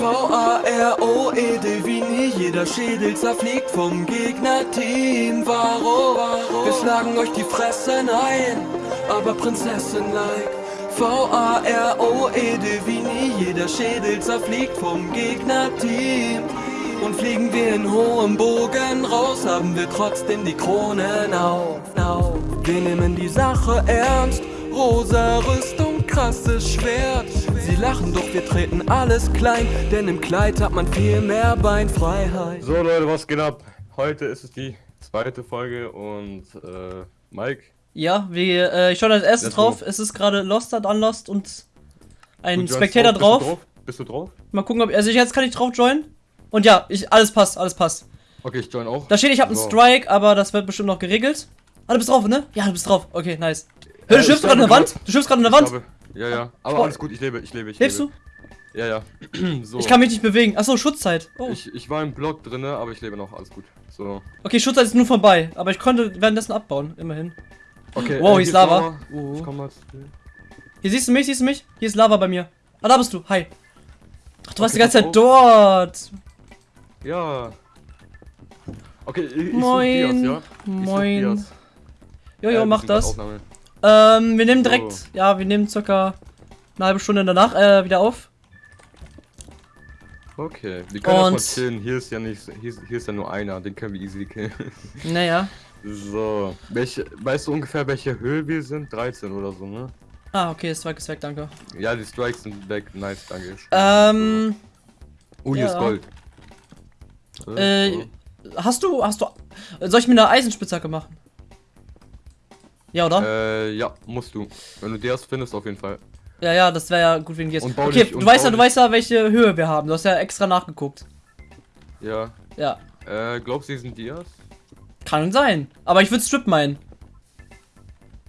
V-A-R-O-E-D wie nie. Jeder Schädel zerfliegt vom Gegnerteam. Varo, wir schlagen euch die Fressen ein. Aber Prinzessin-like V-A-R-O-E-D wie nie. Jeder Schädel zerfliegt vom Gegnerteam. Und fliegen wir in hohem Bogen raus, haben wir trotzdem die Kronen auf. Wir nehmen die Sache ernst, rosa Rüstung, krasses Schwert. Sie lachen, doch wir treten alles klein, denn im Kleid hat man viel mehr Beinfreiheit. So Leute, was geht ab? Heute ist es die zweite Folge und äh, Mike. Ja, wir, äh, ich schaue als erstes drauf. Es ist gerade Lost und Unlost und ein Gut, Spectator drauf. drauf. Bist du drauf? Mal gucken, ob. Also jetzt kann ich drauf joinen. Und ja, ich, alles passt, alles passt. Okay, ich join auch. Da steht, ich habe so. einen Strike, aber das wird bestimmt noch geregelt. Ah, du bist drauf, ne? Ja, du bist drauf. Okay, nice. Hör, du äh, schwimmst gerade an der Wand? Du schwimmst gerade an der Wand? Ja, ja. Aber oh. alles gut, ich lebe, ich lebe, ich Lebst lebe. du? Ja, ja. so. Ich kann mich nicht bewegen. Achso, Schutzzeit. Oh. Ich, ich war im Block drin, aber ich lebe noch, alles gut. So. Okay, Schutzzeit ist nur vorbei, aber ich konnte währenddessen abbauen, immerhin. Okay, wow, äh, hier ist Lava. Lava. Uh. Ich komm mal. Hier siehst du mich, siehst du mich? Hier ist Lava bei mir. Ah, da bist du. Hi. Ach, du okay, warst die ganze Zeit auf. dort. Ja. Okay, ich, Moin. Dias, ja? Moin. Jojo, äh, mach das. Ähm, wir nehmen direkt, so. ja, wir nehmen circa eine halbe Stunde danach äh, wieder auf. Okay, wir können Und erstmal chillen. Hier ist ja nicht, hier ist, hier ist ja nur einer, den können wir easy killen. Naja. So, welche, weißt du ungefähr welche Höhe wir sind? 13 oder so, ne? Ah, okay, Strike ist weg, danke. Ja, die Strikes sind weg, nice, danke. Ähm. Oh, hier ja. ist Gold. Äh, hast du, hast du, soll ich mir eine Eisenspitzhacke machen? Ja, oder? Äh, ja, musst du. Wenn du die hast, findest auf jeden Fall. Ja, ja, das wäre ja gut wegen dir. Okay, du weißt ja, du weißt ja, welche Höhe wir haben. Du hast ja extra nachgeguckt. Ja. Ja. Äh, glaubst du, die sind Dias? Kann sein. Aber ich würde Strip meinen.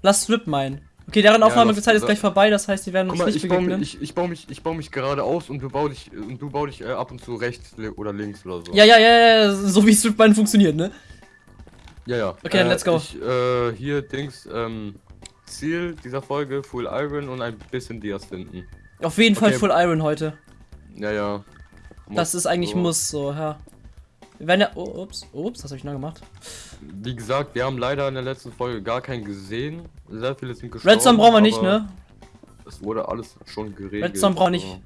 Lass Strip meinen. Okay, deren Aufnahmezeit ja, ist gleich vorbei, das heißt, die werden uns mal, nicht ich begegnen. Baue mich, ich, ich baue mich, ich baue mich gerade aus und du bau dich, und du bau dich äh, ab und zu rechts oder links oder so. Ja, ja, ja, ja, so wie Strip meinen funktioniert, ne? Ja, ja. Okay, äh, let's go. Ich, äh, hier, Dings, ähm, Ziel dieser Folge, Full Iron und ein bisschen Dias finden. Auf jeden okay. Fall Full Iron heute. Ja, ja. Muss das ist eigentlich so. muss, so, ja. Wir werden ja, oh, ups, ups, was habe ich noch gemacht? Wie gesagt, wir haben leider in der letzten Folge gar keinen gesehen. Sehr viele sind gestorben. Redstone brauchen wir nicht, ne? Es wurde alles schon geregelt. Redstone brauchen wir nicht.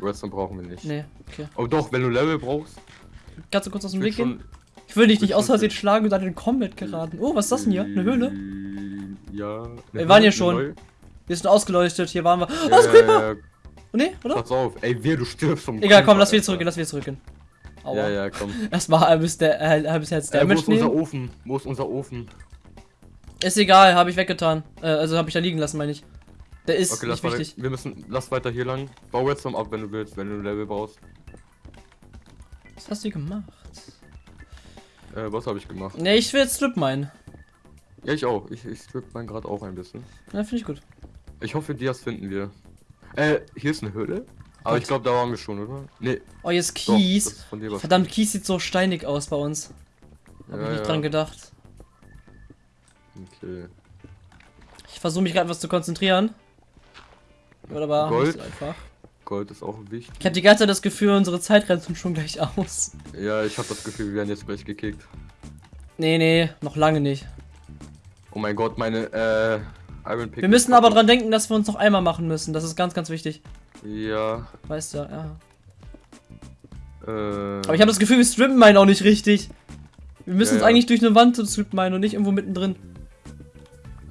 Redstone brauchen wir nicht. Nee, okay. Oh doch, wenn du Level brauchst. Kannst du kurz aus dem Weg gehen? Ich will dich nicht aus Versehen schlagen und dann in den Combat geraten. Oh, was ist das denn hier? Eine Höhle? Ja. Wir waren hier schon. Wir sind ausgeleuchtet, hier waren wir. Oh, das ist Creeper! Oh, nee, oder? Pass auf, ey, wer du stirbst vom Egal, komm, lass wieder zurückgehen, lass wieder zurückgehen. Aua. Ja, ja, komm. Erstmal halbes, der, äh, halbes Herz Damage äh, Wo ist unser Ofen? Wo ist unser Ofen? Ist egal, habe ich weggetan. Äh, also habe ich da liegen lassen, meine ich. Der ist okay, nicht wichtig. Wir müssen, lass weiter hier lang. Bau jetzt noch ab, wenn du willst, wenn du Level brauchst. Was hast du gemacht? Äh, was habe ich gemacht? Ne, ich will jetzt Strip meinen. Ja, ich auch. Ich, ich strip meinen gerade auch ein bisschen. Ja, finde ich gut. Ich hoffe, Dias finden wir. Äh, hier ist eine Höhle. Aber ich glaube, da waren wir schon, oder? Nee. Oh, jetzt Kies. Doch, Verdammt, Kies sieht so steinig aus bei uns. Hab ja, ich nicht ja. dran gedacht. Okay. Ich versuche mich gerade was zu konzentrieren. Wird aber Gold. einfach. Gold ist auch wichtig. Ich habe die ganze Zeit das Gefühl, unsere Zeit rennt schon gleich aus. Ja, ich habe das Gefühl, wir werden jetzt gleich gekickt. Nee, nee, noch lange nicht. Oh mein Gott, meine äh, Iron Pick. Wir müssen aber dran denken, dass wir uns noch einmal machen müssen. Das ist ganz, ganz wichtig. Ja. Weißt du, ja. Äh. Aber ich habe das Gefühl, wir strippen meinen auch nicht richtig. Wir müssen ja, uns eigentlich durch eine Wand strippen meinen und nicht irgendwo mittendrin.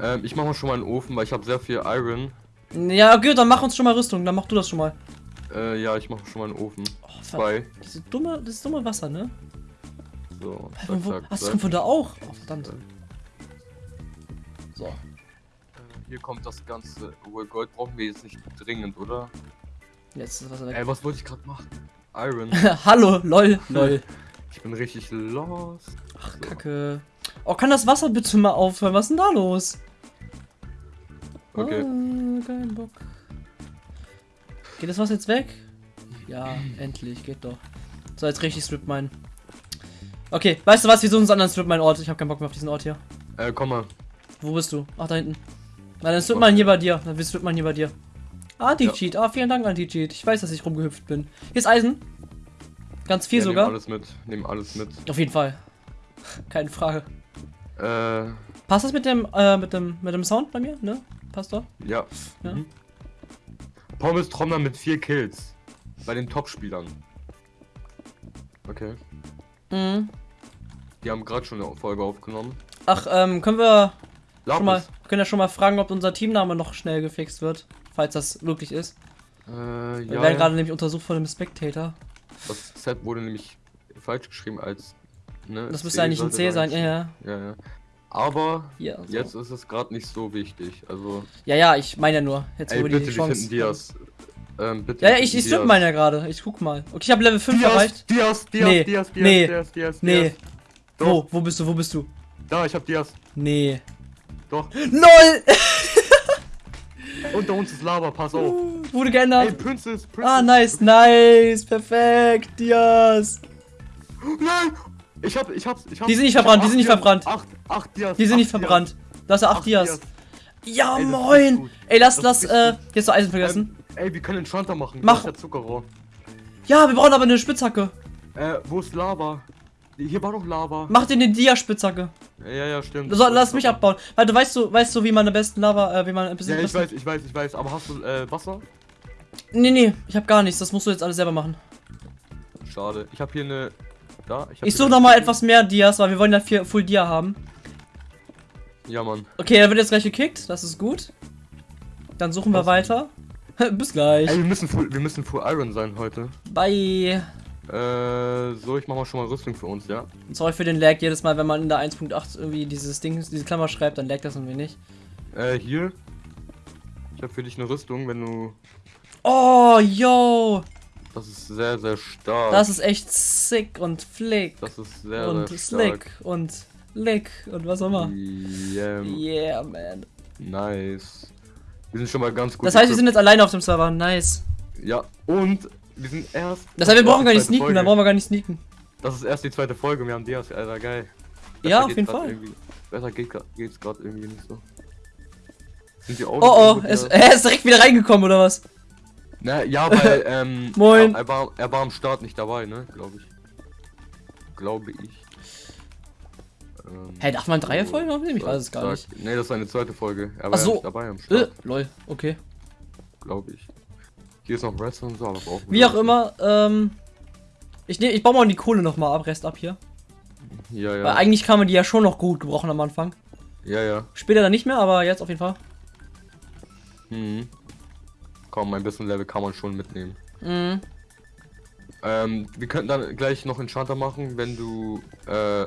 Ähm, ich mache mal schon mal einen Ofen, weil ich habe sehr viel Iron. Ja, okay, dann mach uns schon mal Rüstung, dann mach du das schon mal. Äh, ja, ich mache schon mal einen Ofen. Oh, Zwei. Diese dumme, das ist dumme Wasser, ne? So. Zack, zack, Ach, das kommt von da auch? Oh, verdammt. So hier kommt das Ganze. Obwohl Gold brauchen wir jetzt nicht dringend, oder? Jetzt ist was weg. Ey, was wollte ich gerade machen? Iron. Hallo, lol, lol. Ich bin richtig lost. Ach, so. Kacke. Oh, kann das Wasser bitte mal aufhören? Was ist denn da los? Okay. Oh, kein Bock. Geht das Wasser jetzt weg? Ja, endlich, geht doch. So, jetzt richtig Strip meinen. Okay, weißt du was? Wir suchen uns anderen Strip meinen Ort. Ich habe keinen Bock mehr auf diesen Ort hier. Äh, komm mal. Wo bist du? Ach, da hinten. Na, dann wird man hier bei dir. Dann wird man hier bei dir. Anti-Cheat. Ah, vielen Dank, Anti-Cheat. Ich weiß, dass ich rumgehüpft bin. Hier ist Eisen. Ganz viel ja, sogar. Nehm alles mit, nehm alles mit. Auf jeden Fall. Keine Frage. Äh, Passt das mit dem, äh, mit dem, mit dem Sound bei mir? Ne? Passt doch. ja. Ja. Mhm. Pommes Trommler mit vier Kills. Bei den Top-Spielern. Okay. Mhm. Die haben gerade schon eine Folge aufgenommen. Ach, ähm, können wir schon mal, können ja schon mal fragen, ob unser Teamname noch schnell gefixt wird, falls das möglich ist. Äh, Wir ja. werden gerade nämlich untersucht von dem Spectator. Das Z wurde nämlich falsch geschrieben als. Ne, Das müsste eigentlich ein C sein, ja, ja. Ja, ja. Aber Ja, so. jetzt ist es gerade nicht so wichtig. Also, ja, ja, ich meine ja nur. Jetzt ey, bitte, die wir Chance. Dias. Ähm, bitte. Ja, ja, ich, ich Diaz. meine ja gerade. Ich guck mal. Okay, ich habe Level 5 Dias, erreicht. Dias, Dias, Nee, Dias, Dias, nee, Dias, Dias, Nee. Dias. Doch. Wo? Wo bist du? Wo bist du? Da, ich hab Dias. Nee. Doch. LOL! Unter uns ist Lava, pass auf. Wurde Ey, geändert. Princess, Princess. Ah, nice, nice. Perfekt. Dias. Nein! Ich hab, ich hab's, ich hab's. Die sind nicht ich hab verbrannt, die sind nicht verbrannt. Acht, acht Dias. Die sind nicht verbrannt. Das 8 Acht Dias. Ja, Ey, moin. Ey, lass, Das lass, äh, jetzt noch Eisen vergessen. Ähm, ey, wir können einen Shunter machen. Mach. Das ist ja Zuckerrohr. Ja, wir brauchen aber eine Spitzhacke. Äh, wo ist Lava? Hier war doch Lava. Mach dir eine Dia-Spitzhacke. Ja, ja, stimmt. Soll, lass mich abbauen. Weil du weißt du, weißt du, wie man am besten Lava, äh, wie man ein bisschen. Ja, ich weiß, ich weiß, ich weiß. Aber hast du äh, Wasser? Nee, nee, ich hab gar nichts. Das musst du jetzt alles selber machen. Schade. Ich habe hier eine. Da. hab Ich hier suche nochmal etwas mehr Dias, weil wir wollen ja vier Full Dia haben. Ja, Mann. Okay, er wird jetzt gleich gekickt. Das ist gut. Dann suchen wir Was? weiter. Bis gleich. Ey, wir müssen full, wir müssen full Iron sein heute. Bye. Äh, so, ich mach mal schon mal Rüstung für uns, ja? Sorry für den Lag. Jedes Mal, wenn man in der 1.8 irgendwie dieses Ding, diese Klammer schreibt, dann laggt das irgendwie nicht. Äh, hier. Ich habe für dich eine Rüstung, wenn du. Oh, yo. Das ist sehr, sehr stark. Das ist echt sick und flick. das ist sehr, und sehr slick stark. und lick und was auch immer. Yeah, Yeah, man. nice. Wir sind schon mal ganz gut. Das heißt, wir sind jetzt alleine auf dem Server. Nice. Ja, und wir sind erst. Das heißt, wir brauchen gar nicht sneaken, dann Folge. brauchen wir gar nicht sneaken. Das ist erst die zweite Folge, wir haben Dias, Alter, geil. Ja, auf jeden Fall. Besser geht, geht's gerade irgendwie nicht so. Sind die Augen Oh oh, er ist, er ist direkt wieder reingekommen, oder was? Na, ja, weil, ähm. Moin. Er, er, war, er war am Start nicht dabei, ne? Glaube ich. Glaube ich. Ähm, Hä, darf man Dreierfolgen aufnehmen? Ich weiß es gar nicht. Nee, das ist eine zweite Folge. Er Ach war so. ja nicht dabei am Äh, Start, lol, okay. glaube ich. Hier ist noch Wrestling und so, aber wir Wie auch immer, ähm. Ich, nehm, ich baue mal die Kohle nochmal ab, Rest ab hier. Ja, Weil ja. eigentlich kann man die ja schon noch gut gebrauchen am Anfang. Ja, ja. Später dann nicht mehr, aber jetzt auf jeden Fall. Mhm. Komm, ein bisschen Level kann man schon mitnehmen. Mhm. Ähm, wir könnten dann gleich noch Enchanter machen, wenn du, äh,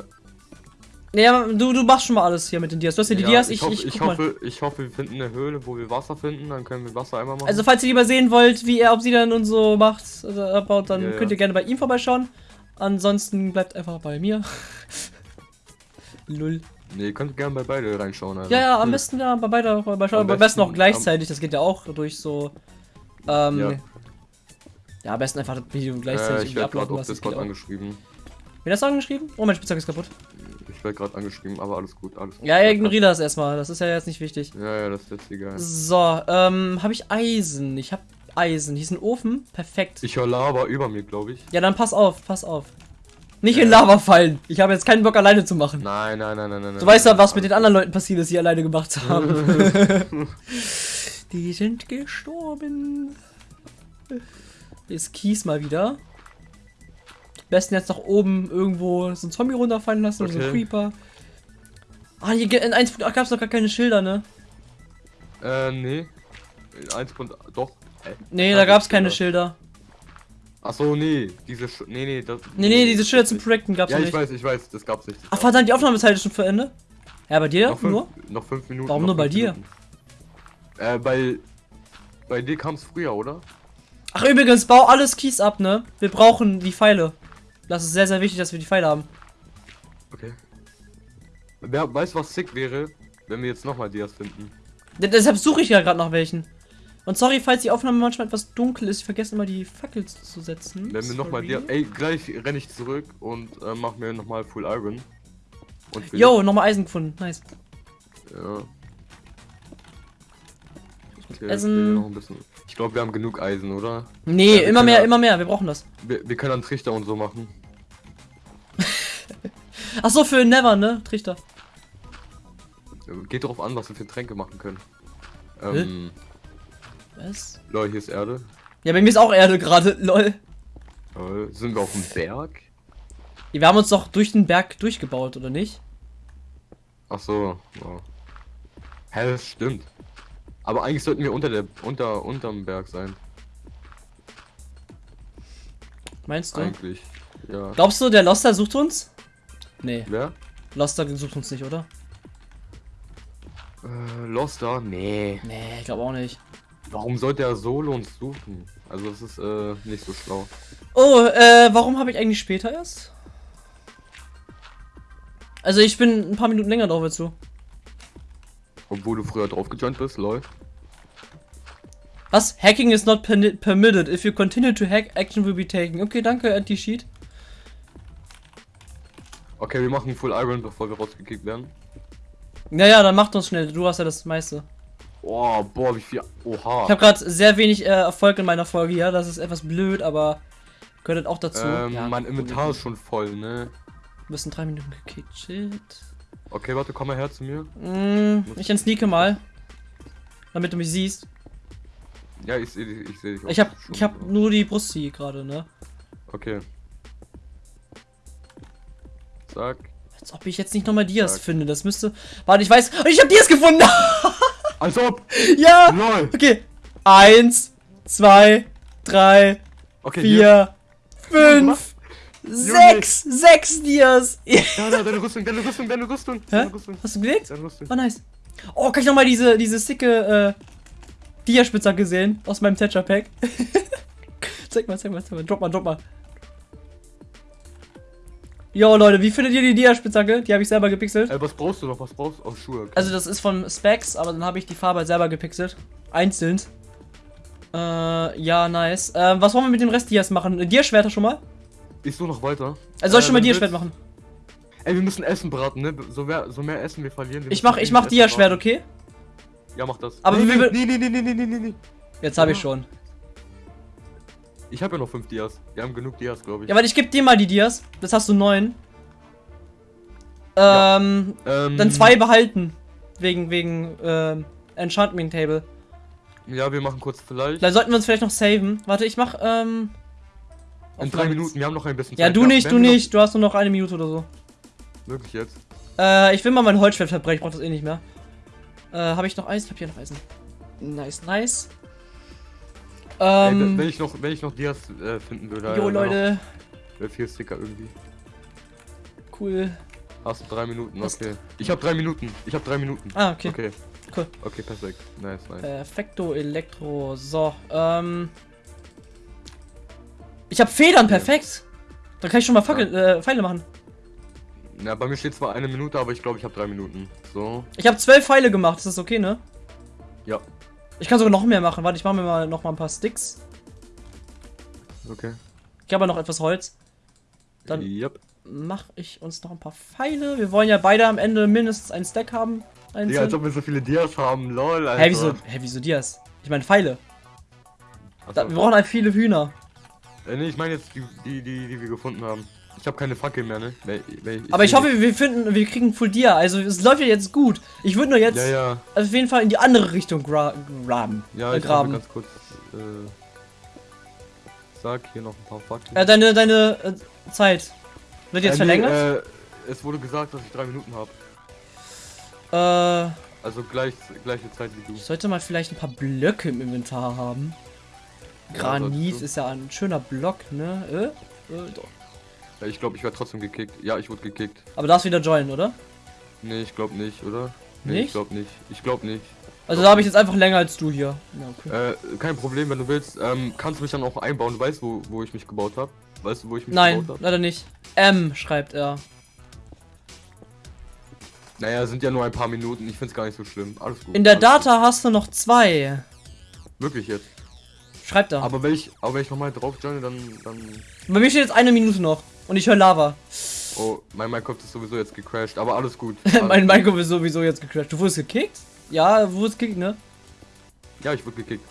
Naja, du, du machst schon mal alles hier mit den Dias. Du hast ja die ja, Dias, ich, ich, hoffe, ich, ich, hoffe, ich hoffe, wir finden eine Höhle, wo wir Wasser finden, dann können wir Wasser einmal machen. Also, falls ihr lieber sehen wollt, wie er Obsidian und so macht, also abbaut, dann Ja, ja. könnt ihr gerne bei ihm vorbeischauen. Ansonsten bleibt einfach bei mir. Lull. nee, ihr könnt gerne bei beide reinschauen. Also. Ja, ja, am besten ja bei beide vorbeischauen. Am Am besten auch gleichzeitig, das geht ja auch durch so. Ähm, Ja. ja. am besten einfach das Video Äh, gleichzeitig ich irgendwie werde gerade auf Discord angeschrieben. Wen hast du angeschrieben? Oh, mein Spielzeug ist kaputt. Ich werde gerade angeschrieben, aber alles gut, alles gut. Ja, ignoriere das erstmal. Das ist ja jetzt nicht wichtig. Ja, ja, das ist jetzt egal. So, ähm, habe ich Eisen? Ich habe Eisen. Hier ist ein Ofen. Perfekt. Ich höre Lava über mir, glaube ich. Ja, dann pass auf, pass auf. Nicht Ja. in Lava fallen. Ich habe jetzt keinen Bock alleine zu machen. Nein, nein, nein, nein, nein. Du weißt ja, was mit den anderen Leuten passiert ist, die alleine gemacht haben. die sind gestorben. Hier ist Kies mal wieder. Am besten jetzt nach oben irgendwo so ein Zombie runterfallen lassen oder so ein Okay. Creeper. Ah, hier in 1.8 gab es doch gar keine Schilder, ne? Äh, nee. Eins Punkt, doch. Äh, Nee, da gab es keine Schilder. Schilder. Ach so, nee. Diese, Sch nee, nee, das. Nee, nee, diese Schilder zum Projekten gab's Ja, ja ich nicht. weiß, ich weiß, das gab's nicht. Das Ach, verdammt, die Aufnahmezeit ist schon zu Ende? Ja, bei dir Noch fünf, nur? noch fünf Minuten. Warum nur bei fünf dir? Äh, bei. Bei dir kam es früher, oder? Ach, übrigens, bau alles Kies ab, ne? Wir brauchen die Pfeile. Das ist sehr, sehr wichtig, dass wir die Pfeile haben. Okay. Wer weiß, was sick wäre, wenn wir jetzt nochmal Dias finden? D deshalb suche ich ja gerade nach welchen. Und sorry, falls die Aufnahme manchmal etwas dunkel ist, ich vergesse immer die Fackel zu setzen. Wenn wir nochmal. Dias. Ey, gleich renne ich zurück und äh, mach mir nochmal Full Iron. Und Yo, nochmal Eisen gefunden. Nice. Ja. Okay, Essen. noch ein bisschen. Ich glaube, wir haben genug Eisen, oder? Nee, Ja, immer mehr, ja- immer mehr. Wir brauchen das. Wir, wir können dann Trichter und so machen. Ach so, für Never, ne? Trichter. Geht darauf an, was wir für Tränke machen können. Ähm, Was? Leute, hier ist Erde. Ja, bei mir ist auch Erde gerade, lol. Äh, sind wir auf dem Berg? Wir haben uns doch durch den Berg durchgebaut, oder nicht? Ach so. Ja. Hä, das stimmt. Aber eigentlich sollten wir unter der unter unterm Berg sein. Meinst du? Eigentlich. Ja. Glaubst du, der Loster sucht uns? Nee, Wer? Loster sucht uns nicht, oder? Äh, Loster? Nee. Nee, ich glaube auch nicht. Warum sollte er Solo uns suchen? Also das ist äh, nicht so schlau. Oh, äh, warum habe ich eigentlich später erst? Also ich bin ein paar Minuten länger drauf als du. Obwohl du früher drauf gejoint bist, lol. Was? Hacking is not permitted. If you continue to hack, action will be taken. Okay, danke, Anti-Cheat. Okay, wir machen Full Iron, bevor wir rausgekickt werden. Naja, dann macht uns schnell. Du hast ja das meiste. Oh, boah, wie viel. Oha. Ich habe gerade sehr wenig äh, Erfolg in meiner Folge hier. Das ist etwas blöd, aber gehört auch dazu. ähm, Ja, mein. Inventar ist schon voll, ne? Bist in drei Minuten gekickt. Okay, warte, komm mal her zu mir. Mm, ich entsneake mal. Damit du mich siehst. Ja, ich sehe dich, ich sehe dich. auch Ich hab, schon. ich hab nur die Brust hier gerade, ne? Okay. Zack. Als ob ich jetzt nicht nochmal Dias Zack. finde. Das müsste. Warte, ich weiß. Ich hab Dias gefunden! Als ob! ja! LOL! Okay. Eins, zwei, drei, Okay, hier. vier, fünf, sechs, sechs Dias. Ja, da, deine Rüstung, deine Rüstung, deine Rüstung. Hä? Deine Rüstung. Hast du gelegt? Deine Rüstung. Oh, nice. Oh, kann ich nochmal diese, diese sicke, äh, Dia-Spitzhacke sehen? Aus meinem Thatcher-Pack. zeig mal, zeig mal, zeig mal. Drop mal, drop mal. Jo, Leute, wie findet ihr die Dia-Spitzhacke? Die habe ich selber gepixelt. Ey, was brauchst du noch? Was brauchst du? Oh, Schuhe. Okay. Also, das ist von Specs, aber dann habe ich die Farbe halt selber gepixelt. Einzeln. Äh, ja, nice. Ähm, was wollen wir mit dem Rest Dias machen? Dia-Schwerter schon mal? Ich suche noch weiter. Also, soll ich Äh, schon mal Dia-Schwert machen? Ey, wir müssen Essen braten, ne? So mehr, so mehr Essen wir verlieren. wir Ich mach, ich mach braten. okay? Ja, mach das. Aber nee, wir- nee, nee, nee, nee, nee, nee, nee. Jetzt habe ich Ja. schon. Ich habe ja noch fünf Dias. Wir haben genug Dias, glaube ich. Ja, warte, ich geb dir mal die Dias. Das hast du neun. Ja. Ähm, ähm, dann zwei behalten. Wegen, wegen, ähm, Enchantment Table. Ja, wir machen kurz vielleicht. Dann sollten wir uns vielleicht noch saven. Warte, ich mach, ähm. In drei. Minuten, wir haben noch ein bisschen Ja, Zeit. du Wir- nicht, du nicht. Du hast nur noch eine Minute oder so. Wirklich jetzt. Äh, ich will mal mein Holzschwert verbrechen. Ich brauch das eh nicht mehr. Äh, habe ich noch Eisen? Ich hab hier noch Eisen. Nice, nice. Ey, wenn Ähm. ich noch, wenn ich noch Dias äh, finden würde. jo, äh, Leute. Wäre viel Sticker irgendwie. Cool. Hast du drei Minuten? Okay. Ich habe drei Minuten. Ich habe drei Minuten. Ah, okay. Okay. Cool. Okay, perfekt. Nice, nice. Perfekto Elektro. So, ähm. Ich habe Federn, perfekt. Da kann ich schon mal Fackel, äh, Pfeile machen. Na, bei mir steht zwar eine Minute, aber ich glaube, ich habe drei Minuten. So. Ich habe zwölf Pfeile gemacht, ist das okay, ne? Ja. Ich kann sogar noch mehr machen. Warte, ich mache mir mal noch mal ein paar Sticks. Okay. Ich habe noch etwas Holz. Dann Yep. mache ich uns noch ein paar Pfeile. Wir wollen ja beide am Ende mindestens einen Stack haben. Ja, als Einzeln. ob wir so viele Dias haben, lol, Alter. Hä, wieso, hä, wieso Dias? Ich meine Pfeile. Da, wir brauchen halt viele Hühner. Äh, nee, ich meine jetzt die, die, die, die wir gefunden haben. Ich habe keine Fackel mehr, ne? Nee, nee, Aber ich hoffe, wir finden, wir kriegen Full Dia. Also es läuft ja jetzt gut. Ich würde nur jetzt Ja, ja. auf jeden Fall in die andere Richtung gra graben. Ja, äh, ich graben. ganz kurz. Äh, sag hier noch ein paar Fakten. Äh, deine deine äh, Zeit wird jetzt Äh, nee, verlängert. äh, es wurde gesagt, dass ich drei Minuten habe. Äh, Also gleich, gleiche Zeit wie du. ich sollte mal vielleicht ein paar Blöcke im Inventar haben. Ja, Granit du. ist ja ein schöner Block, ne? Äh? Äh, doch. Ja, ich glaube, ich werde trotzdem gekickt. Ja, ich wurde gekickt. Aber du darfst wieder joinen, oder? Nee, ich glaube nicht, oder? Nee, Nicht? ich glaube nicht. Ich glaube nicht. Also da habe ich jetzt einfach länger als du hier. Ja, okay. Äh, kein Problem, wenn du willst. Ähm, kannst du mich dann auch einbauen? Du weißt, wo, wo ich mich gebaut habe? Weißt du, wo ich mich Nein, gebaut habe? leider nicht. M schreibt er. Naja, sind ja nur ein paar Minuten. Ich find's gar nicht so schlimm. Alles gut. In der Data hast du noch zwei. Gut. Wirklich jetzt. Schreibt er. Aber wenn ich, aber wenn ich nochmal drauf joine, dann, dann. Bei mir steht jetzt eine Minute noch. Und ich höre Lava. Oh, mein Minecraft ist sowieso jetzt gecrashed. Aber alles gut. mein Alles. Minecraft ist sowieso jetzt gecrashed. Du wurdest gekickt? Ja, du wurdest gekickt, ne? Ja, ich wurde gekickt.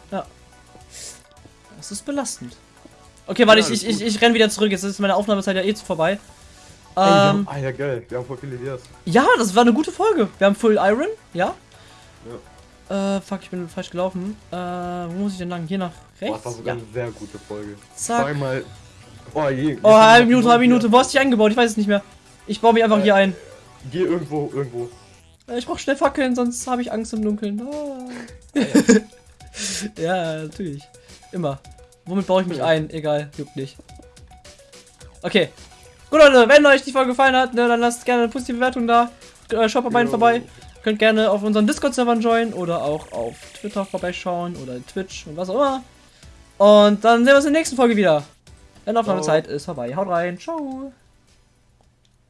Das ist belastend. Okay, warte, Ja, ich, ich, ich, ich renn wieder zurück. Jetzt ist meine Aufnahmezeit ja eh zu vorbei. Ey, wir haben- Ähm, ah ja, geil. Wir haben voll viele Ideas. ja, das war eine gute Folge. Wir haben Full Iron, ja? Äh, fuck, ich bin falsch gelaufen. Äh, wo muss ich denn lang? Hier nach Boah, rechts? das war sogar ja. eine sehr gute Folge. Zack. Zweimal. Oh, je. Oh, halbe Minute, halbe Minute. Wo hast du dich eingebaut? Ich weiß es nicht mehr. Ich baue mich einfach Äh. hier ein. Geh irgendwo, irgendwo. Äh, Ich brauch schnell Fackeln, sonst habe ich Angst im Dunkeln. Ah. ja, natürlich. Immer. Womit baue ich mich ein? Egal, juckt nicht. Okay. Gut, Leute, wenn euch die Folge gefallen hat, ne, dann lasst gerne eine positive Bewertung da. Schaut bei beiden vorbei. Könnt gerne auf unseren Discord-Servern joinen oder auch auf Twitter vorbeischauen oder Twitch und was auch immer. Und dann sehen wir uns in der nächsten Folge wieder. Denn Aufnahmezeit ist vorbei. Haut rein. Ciao.